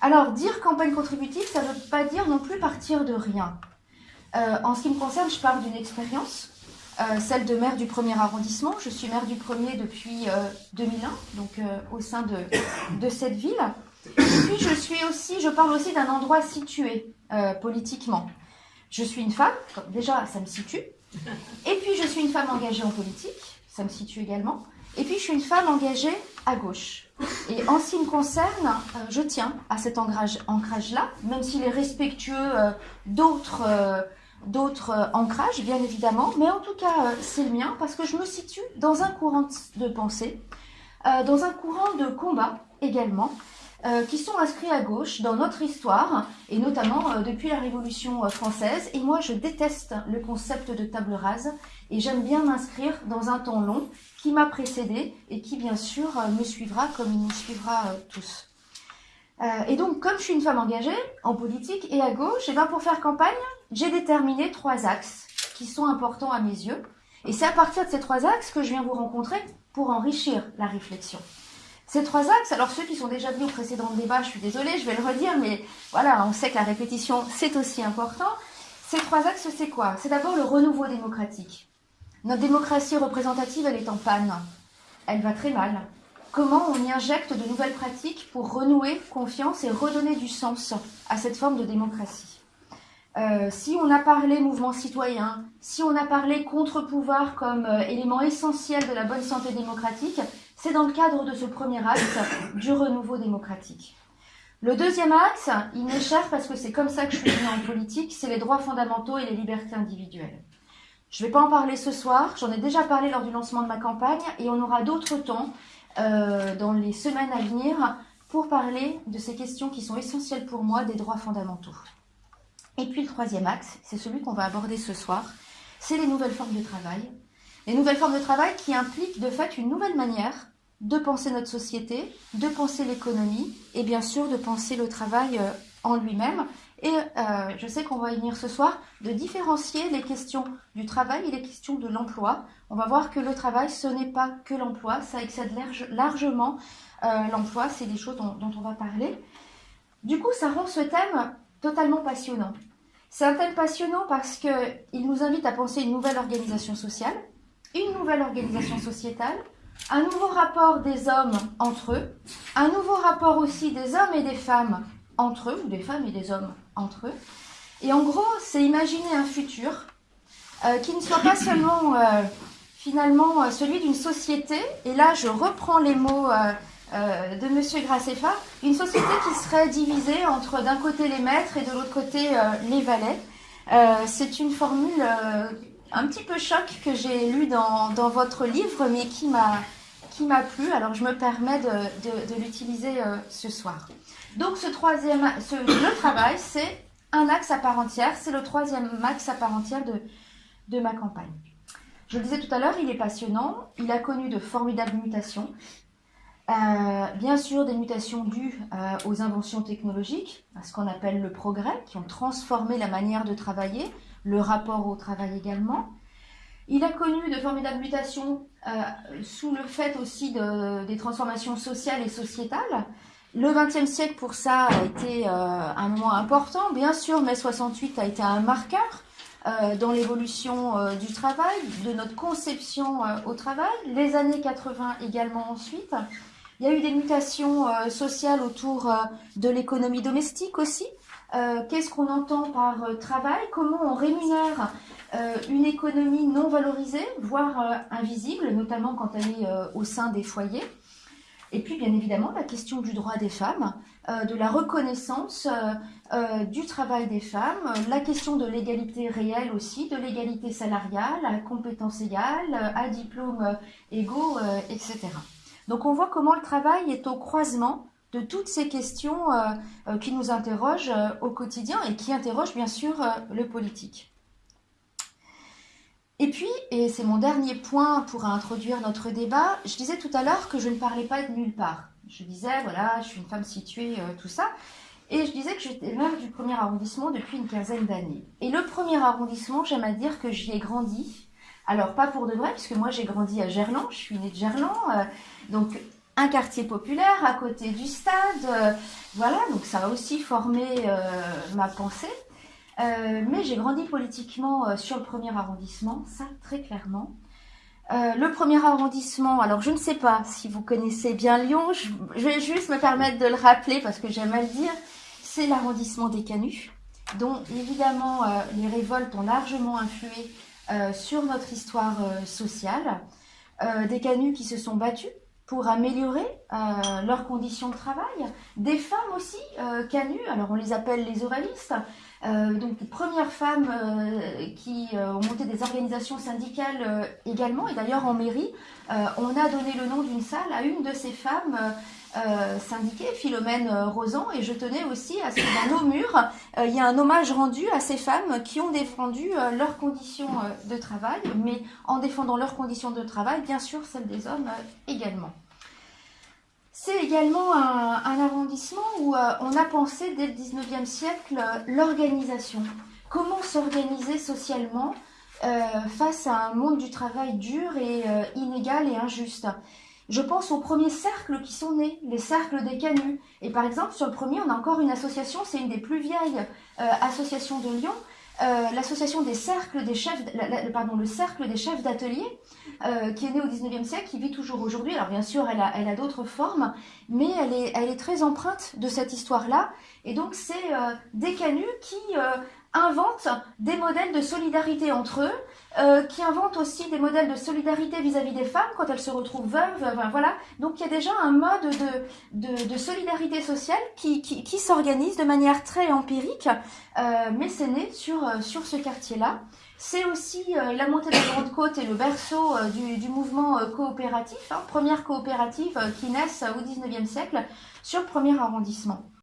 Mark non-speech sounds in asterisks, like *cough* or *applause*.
Alors, dire campagne contributive, ça ne veut pas dire non plus partir de rien. Euh, en ce qui me concerne, je parle d'une expérience, euh, celle de maire du premier arrondissement. Je suis maire du premier depuis 2001, donc au sein de, de, cette ville. Et puis, je suis aussi, je parle aussi d'un endroit situé politiquement. Je suis une femme, déjà, ça me situe. Et puis, je suis une femme engagée en politique, ça me situe également. Et puis, je suis une femme engagée gauche. Et en ce qui me concerne, euh, je tiens à cet ancrage-là, même s'il est respectueux euh, d'autres euh, d'autres ancrages, bien évidemment. Mais en tout cas, c'est le mien parce que je me situe dans un courant de pensée, dans un courant de combat également, euh, qui sont inscrits à gauche dans notre histoire, et notamment euh, depuis la Révolution euh, française. Et moi, je déteste le concept de table rase, et j'aime bien m'inscrire dans un temps long qui m'a précédé et qui, bien sûr, me suivra comme il nous suivra tous. et donc, comme je suis une femme engagée en politique et à gauche, et ben pour faire campagne, j'ai déterminé trois axes qui sont importants à mes yeux. Et c'est à partir de ces trois axes que je viens vous rencontrer pour enrichir la réflexion. Ces trois axes, alors ceux qui sont déjà venus au précédent débat, je suis désolée, je vais le redire, mais voilà, on sait que la répétition, c'est aussi important. Ces trois axes, c'est quoi? C'est d'abord le renouveau démocratique. Notre démocratie représentative, elle est en panne. Elle va très mal. Comment on y injecte de nouvelles pratiques pour renouer confiance et redonner du sens à cette forme de démocratie? Euh, si on a parlé mouvement citoyen, si on a parlé contre-pouvoir comme euh, élément essentiel de la bonne santé démocratique, c'est dans le cadre de ce premier axe du renouveau démocratique. Le deuxième axe, il m'est cher parce que c'est comme ça que je suis venue en politique, c'est les droits fondamentaux et les libertés individuelles. Je ne vais pas en parler ce soir, j'en ai déjà parlé lors du lancement de ma campagne et on aura d'autres temps euh, dans les semaines à venir pour parler de ces questions qui sont essentielles pour moi des droits fondamentaux. Et puis le troisième axe, c'est celui qu'on va aborder ce soir, c'est les nouvelles formes de travail, les nouvelles formes de travail qui impliquent de fait une nouvelle manière de penser notre société, de penser l'économie et bien sûr de penser le travail euh, en lui-même. Et euh, je sais qu'on va y venir ce soir, de différencier les questions du travail et les questions de l'emploi. On va voir que le travail, ce n'est pas que l'emploi, ça excède largement euh, l'emploi, c'est des choses dont, dont on va parler. Du coup, ça rend ce thème totalement passionnant. C'est un thème passionnant parce qu'il nous invite à penser une nouvelle organisation sociale, une nouvelle organisation sociétale, un nouveau rapport des hommes entre eux, un nouveau rapport aussi des hommes et des femmes entre eux, ou des femmes et des hommes entre eux. Et en gros, c'est imaginer un futur euh, qui ne soit pas *coughs* seulement euh, finalement euh, celui d'une société, et là je reprends les mots de M. Graceffa, une société qui serait divisée entre d'un côté les maîtres et de l'autre côté les valets. c'est une formule un petit peu choc que j'ai lu dans, dans, votre livre, mais qui m'a qui m'a plu. Alors je me permets de, de, de l'utiliser euh, ce soir. Donc ce troisième, ce, le travail, c'est un axe à part entière. C'est le troisième axe à part entière de, de ma campagne. Je le disais tout à l'heure, il est passionnant. Il a connu de formidables mutations. Euh, bien sûr, des mutations dues euh, aux inventions technologiques, à ce qu'on appelle le progrès, qui ont transformé la manière de travailler, le rapport au travail également. Il a connu de formidables mutations euh, sous le fait aussi de, des transformations sociales et sociétales. Le XXe siècle, pour ça, a été un moment important. Bien sûr, mai 68 a été un marqueur dans l'évolution du travail, de notre conception au travail. Les années 80 également ensuite. Il y a eu des mutations sociales autour de l'économie domestique aussi, euh, qu'est-ce qu'on entend par euh, travail, comment on rémunère euh, une économie non valorisée, voire invisible, notamment quand elle est au sein des foyers? Et puis, bien évidemment, la question du droit des femmes, de la reconnaissance du travail des femmes, la question de l'égalité réelle aussi, de l'égalité salariale, à compétences égales, à diplômes égaux, etc. Donc, on voit comment le travail est au croisement de toutes ces questions euh, euh, qui nous interrogent euh, au quotidien et qui interrogent bien sûr le politique. Et puis, et c'est mon dernier point pour introduire notre débat, je disais tout à l'heure que je ne parlais pas de nulle part. Je disais, voilà, je suis une femme située, tout ça. Et je disais que j'étais maire du premier arrondissement depuis une quinzaine d'années. Et le premier arrondissement, j'aime à dire que j'y ai grandi. Alors, pas pour de vrai, puisque moi j'ai grandi à Gerland, je suis née de Gerland. donc, un quartier populaire à côté du stade. voilà, donc ça a aussi formé ma pensée. mais j'ai grandi politiquement sur le premier arrondissement, ça très clairement. le premier arrondissement, alors je ne sais pas si vous connaissez bien Lyon, je, vais juste me permettre de le rappeler parce que j'aime à le dire, c'est l'arrondissement des Canuts dont évidemment euh, les révoltes ont largement influé euh, sur notre histoire euh, sociale. des canuts qui se sont battus pour améliorer leurs conditions de travail. Des femmes aussi, canuts, alors on les appelle les oralistes, donc les premières femmes qui ont monté des organisations syndicales également, et d'ailleurs en mairie, on a donné le nom d'une salle à une de ces femmes euh, syndiquée, Philomène euh, Rosan, et je tenais aussi à ce que dans nos murs, euh, il y ait un hommage rendu à ces femmes qui ont défendu leurs conditions de travail, mais en défendant leurs conditions de travail, bien sûr celles des hommes également. C'est également un, un, arrondissement où on a pensé dès le 19e siècle l'organisation. Comment s'organiser socialement face à un monde du travail dur et inégal et injuste? Je pense aux premiers cercles qui sont nés, les cercles des canuts. Et par exemple, sur le premier, on a encore une association, c'est une des plus vieilles euh, associations de Lyon, euh, l'association des cercles des chefs, pardon, le cercle des chefs d'atelier, euh, qui est né au 19e siècle, qui vit toujours aujourd'hui. Alors bien sûr, elle a, d'autres formes, mais elle est très empreinte de cette histoire-là. Et donc c'est des canuts qui inventent des modèles de solidarité entre eux, euh, qui inventent aussi des modèles de solidarité vis-à-vis des femmes quand elles se retrouvent veuves. voilà. Donc il y a déjà un mode de, de, solidarité sociale qui, qui, s'organise de manière très empirique, euh, mais c'est né sur, euh, sur ce quartier-là. C'est aussi la montée de la Grande Côte et le berceau du, du, mouvement coopératif, hein, première coopérative qui naissent au 19e siècle sur le premier arrondissement.